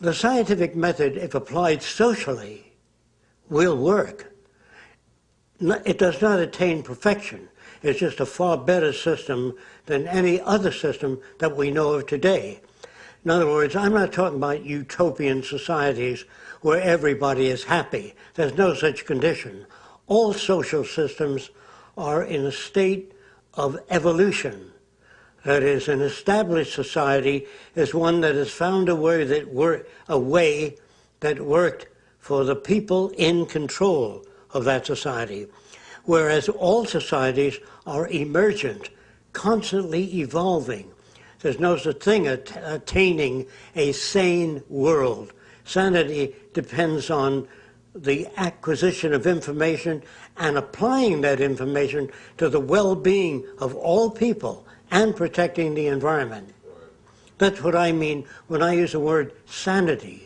the scientific method, if applied socially, will work. It does not attain perfection. It's just a far better system than any other system that we know of today. In other words, I'm not talking about utopian societies where everybody is happy. There's no such condition. All social systems are in a state of evolution. That is, an established society is one that has found a way that wor- a way that worked for the people in control of that society. Whereas all societies are emergent, constantly evolving. There's no such thing as attaining a sane world. Sanity depends on the acquisition of information and applying that information to the well-being of all people and protecting the environment. That's what I mean when I use the word sanity.